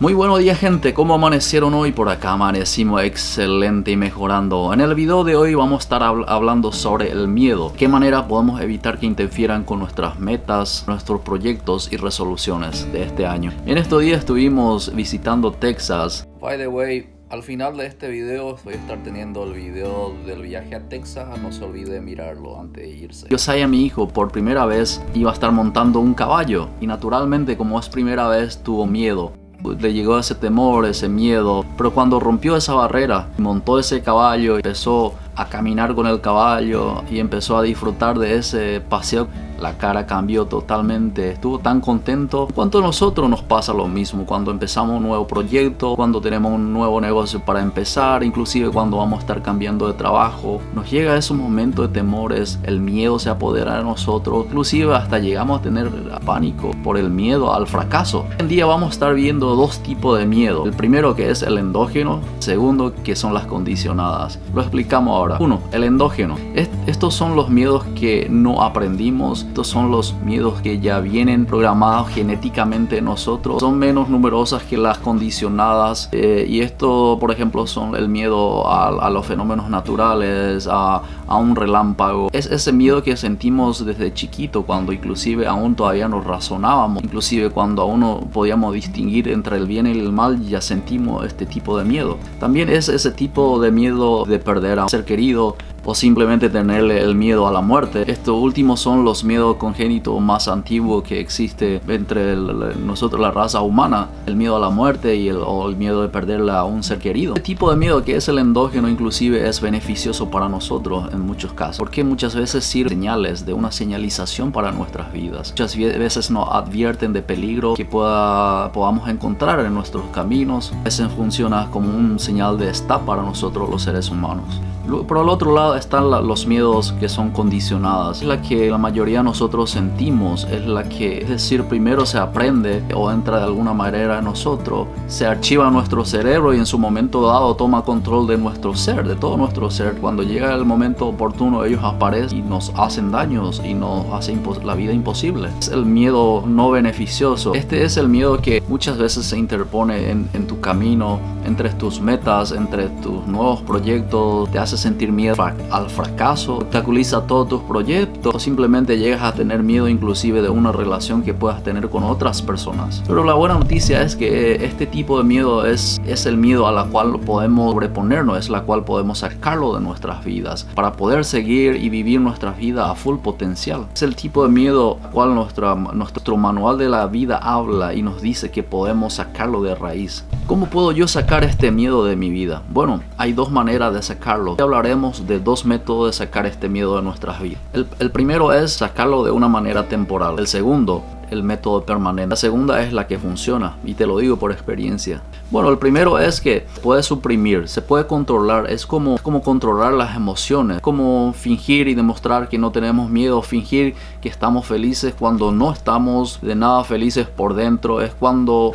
Muy buenos días gente, ¿cómo amanecieron hoy? Por acá amanecimos excelente y mejorando. En el video de hoy vamos a estar hablando sobre el miedo. ¿Qué manera podemos evitar que interfieran con nuestras metas, nuestros proyectos y resoluciones de este año? En estos días estuvimos visitando Texas. By the way, al final de este video voy a estar teniendo el video del viaje a Texas, no se olvide mirarlo antes de irse. Yo a mi hijo por primera vez iba a estar montando un caballo y naturalmente como es primera vez tuvo miedo le llegó ese temor, ese miedo, pero cuando rompió esa barrera, montó ese caballo, empezó a caminar con el caballo y empezó a disfrutar de ese paseo la cara cambió totalmente, estuvo tan contento. ¿Cuánto a nosotros nos pasa lo mismo cuando empezamos un nuevo proyecto, cuando tenemos un nuevo negocio para empezar, inclusive cuando vamos a estar cambiando de trabajo? Nos llega esos momentos de temores, el miedo se apodera de nosotros, inclusive hasta llegamos a tener pánico por el miedo al fracaso. Hoy en día vamos a estar viendo dos tipos de miedo. El primero que es el endógeno, segundo que son las condicionadas. Lo explicamos ahora. Uno, el endógeno. estos son los miedos que no aprendimos estos son los miedos que ya vienen programados genéticamente en nosotros. Son menos numerosas que las condicionadas. Eh, y esto, por ejemplo, son el miedo a, los fenómenos naturales, a, a, un relámpago. Es ese miedo que sentimos desde chiquito, cuando inclusive aún todavía nos razonábamos. Inclusive cuando aún no podíamos distinguir entre el bien y el mal, ya sentimos este tipo de miedo. También es ese tipo de miedo de perder a un ser querido, querido o simplemente tenerle el miedo a la muerte. Estos últimos son los miedos congénitos más antiguos que existe entre nosotros, la raza humana. El miedo a la muerte y el, o el miedo de perder a un ser querido. Este tipo de miedo que es el endógeno inclusive es beneficioso para nosotros en muchos casos. Porque muchas veces sirve señales de una señalización para nuestras vidas. Muchas veces nos advierten de peligro que pueda, podamos encontrar en nuestros caminos. A veces funciona como un señal de stop para nosotros los seres humanos. Por el otro lado están los miedos que son condicionadas. Es la que la mayoría de nosotros sentimos, es la que, es decir, primero se aprende o entra de alguna manera en nosotros, se archiva nuestro cerebro y en su momento dado toma control de nuestro ser, de todo nuestro ser. Cuando llega el momento oportuno ellos aparecen y nos hacen daños y nos hacen la vida imposible. Es el miedo no beneficioso. Este es el miedo que muchas veces se interpone en, en tu camino, entre tus metas, entre tus nuevos proyectos, te hace sentir miedo al fracaso, obstaculiza todos tus proyectos o simplemente llegas a tener miedo inclusive de una relación que puedas tener con otras personas. Pero la buena noticia es que este tipo de miedo es, es el miedo a la cual podemos sobreponernos, es la cual podemos sacarlo de nuestras vidas para poder seguir y vivir nuestra vida a full potencial. Es el tipo de miedo al cual nuestra, nuestro manual de la vida habla y nos dice que podemos sacarlo de raíz. ¿Cómo puedo yo sacar este miedo de mi vida? Bueno, hay dos maneras de sacarlo hablaremos de dos métodos de sacar este miedo de nuestras vidas. El, primero es sacarlo de una manera temporal. El segundo el método permanente. La segunda es la que funciona y te lo digo por experiencia. Bueno, el primero es que puede suprimir, se puede controlar, es como, como controlar las emociones, como fingir y demostrar que no tenemos miedo, fingir que estamos felices cuando no estamos de nada felices por dentro, es cuando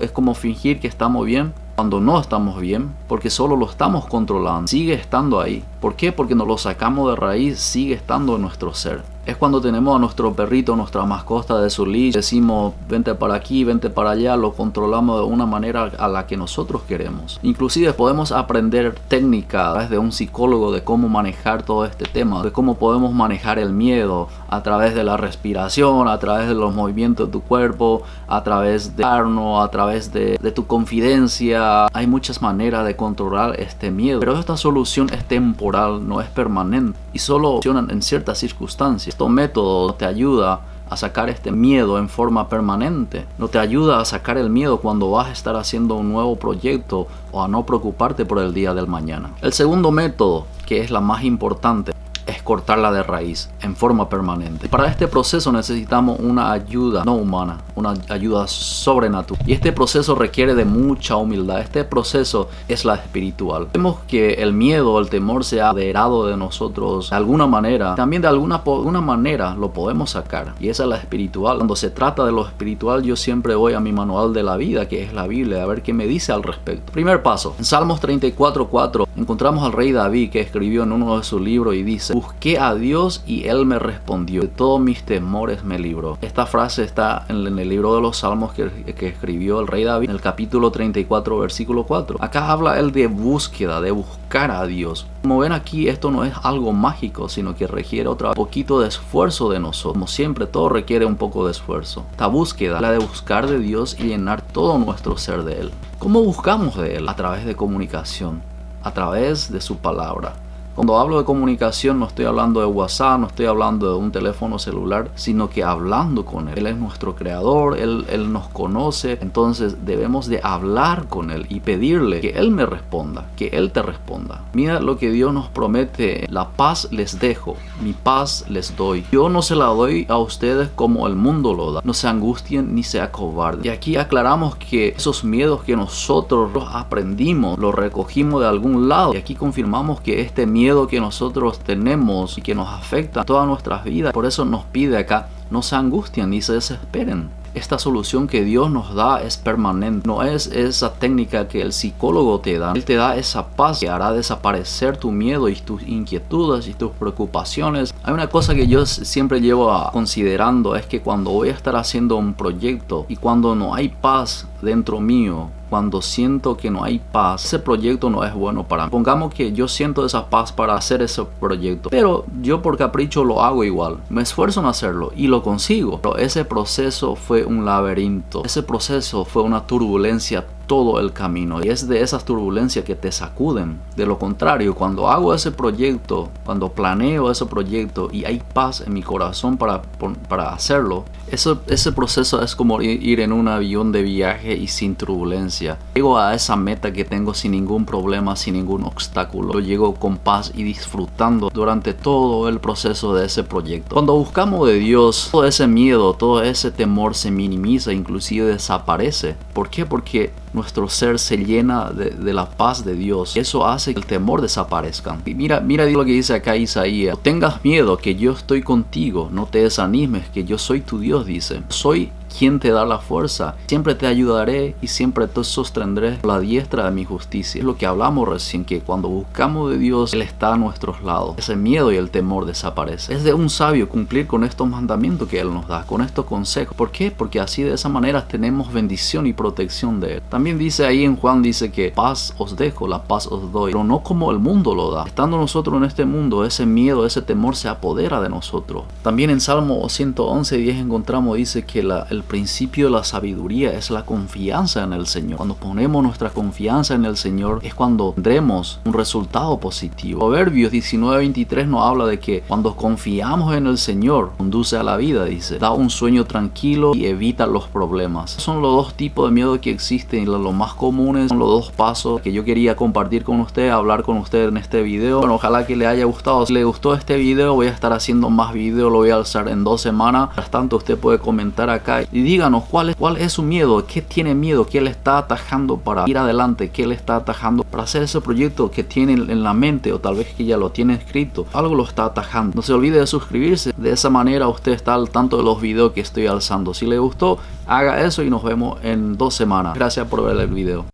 es como fingir que estamos bien cuando no estamos bien, porque solo lo estamos controlando, sigue estando ahí. ¿Por qué? Porque nos lo sacamos de raíz, sigue estando en nuestro ser es cuando tenemos a nuestro perrito, nuestra mascota de su leash, decimos vente para aquí, vente para allá, lo controlamos de una manera a la que nosotros queremos. Inclusive podemos aprender técnica desde un psicólogo de cómo manejar todo este tema, de cómo podemos manejar el miedo a través de la respiración, a través de los movimientos de tu cuerpo, a través de a través de, de tu confidencia. Hay muchas maneras de controlar este miedo, pero esta solución es temporal, no es permanente y solo funcionan en ciertas circunstancias método te ayuda a sacar este miedo en forma permanente. No te ayuda a sacar el miedo cuando vas a estar haciendo un nuevo proyecto o a no preocuparte por el día del mañana. El segundo método, que es la más importante, es cortarla de raíz en forma permanente. Para este proceso necesitamos una ayuda no humana, una ayuda sobrenatural. Y este proceso requiere de mucha humildad. Este proceso es la espiritual. Vemos que el miedo, el temor se ha aderado de nosotros de alguna manera. También de alguna, alguna manera lo podemos sacar. Y esa es la espiritual. Cuando se trata de lo espiritual, yo siempre voy a mi manual de la vida, que es la Biblia, a ver qué me dice al respecto. Primer paso. En Salmos 34.4 Encontramos al rey David que escribió en uno de sus libros y dice, busqué a Dios y él me respondió, de todos mis temores me libró. Esta frase está en el libro de los Salmos que, escribió el rey David en el capítulo 34 versículo 4. Acá habla él de búsqueda, de buscar a Dios. Como ven aquí, esto no es algo mágico, sino que requiere otro poquito de esfuerzo de nosotros. Como siempre, todo requiere un poco de esfuerzo. Esta búsqueda, la de buscar de Dios y llenar todo nuestro ser de Él. ¿Cómo buscamos de Él? A través de comunicación, a través de su palabra. Cuando hablo de comunicación no estoy hablando de WhatsApp, no estoy hablando de un teléfono celular, sino que hablando con Él. Él es nuestro creador, Él, él nos conoce, entonces debemos de hablar con Él y pedirle que Él me responda, que Él te responda. Mira lo que Dios nos promete, la paz les dejo, mi paz les doy. Yo no se la doy a ustedes como el mundo lo da. No se angustien ni se acobarden. Y aquí aclaramos que esos miedos que nosotros aprendimos, los recogimos de algún lado. Y aquí confirmamos que este miedo miedo que nosotros tenemos y que nos afecta todas nuestras vidas. Por eso nos pide acá, no se angustien ni se desesperen. Esta solución que Dios nos da es permanente, no es esa técnica que el psicólogo te da. Él te da esa paz que hará desaparecer tu miedo y tus inquietudes y tus preocupaciones. Hay una cosa que yo siempre llevo considerando es que cuando voy a estar haciendo un proyecto y cuando no hay paz dentro mío, cuando siento que no hay paz, ese proyecto no es bueno para mí. Pongamos que yo siento esa paz para hacer ese proyecto, pero yo por capricho lo hago igual. Me esfuerzo en hacerlo y lo consigo. Pero ese proceso fue un laberinto. Ese proceso fue una turbulencia todo el camino y es de esas turbulencias que te sacuden. De lo contrario, cuando hago ese proyecto, cuando planeo ese proyecto y hay paz en mi corazón para, para hacerlo, eso, ese proceso es como ir en un avión de viaje y sin turbulencia. Llego a esa meta que tengo sin ningún problema, sin ningún obstáculo. Llego con paz y disfrutando durante todo el proceso de ese proyecto. Cuando buscamos de Dios, todo ese miedo, todo ese temor se minimiza, inclusive desaparece. ¿Por qué? Porque nuestro ser se llena de, la paz de Dios. Eso hace que el temor desaparezca. Y mira, mira lo que dice acá Isaías. Tengas miedo que yo estoy contigo. No te desanimes que yo soy tu Dios, dice. Soy quien te da la fuerza. Siempre te ayudaré y siempre te sostendré la diestra de mi justicia. Es lo que hablamos recién, que cuando buscamos de Dios, Él está a nuestros lados. Ese miedo y el temor desaparece. Es de un sabio cumplir con estos mandamientos que Él nos da, con estos consejos. ¿Por qué? Porque así de esa manera tenemos bendición y protección de Él. También dice ahí en Juan, dice que paz os dejo, la paz os doy, pero no como el mundo lo da. Estando nosotros en este mundo, ese miedo, ese temor se apodera de nosotros. También en Salmo 111, 10 encontramos, dice que la, el principio de la sabiduría es la confianza en el Señor. Cuando ponemos nuestra confianza en el Señor es cuando tendremos un resultado positivo. Proverbios 19:23 nos habla de que cuando confiamos en el Señor, conduce a la vida, dice, da un sueño tranquilo y evita los problemas. Son los dos tipos de miedo que existen y los más comunes son los dos pasos que yo quería compartir con usted, hablar con usted en este video. Bueno, ojalá que le haya gustado. Si le gustó este video, voy a estar haciendo más videos, lo voy a alzar en dos semanas. Mientras tanto, usted puede comentar acá y díganos cuál es, cuál es su miedo, qué tiene miedo, qué le está atajando para ir adelante, qué le está atajando para hacer ese proyecto que tiene en la mente o tal vez que ya lo tiene escrito. Algo lo está atajando. No se olvide de suscribirse. De esa manera usted está al tanto de los videos que estoy alzando. Si le gustó, haga eso y nos vemos en dos semanas. Gracias por ver el video.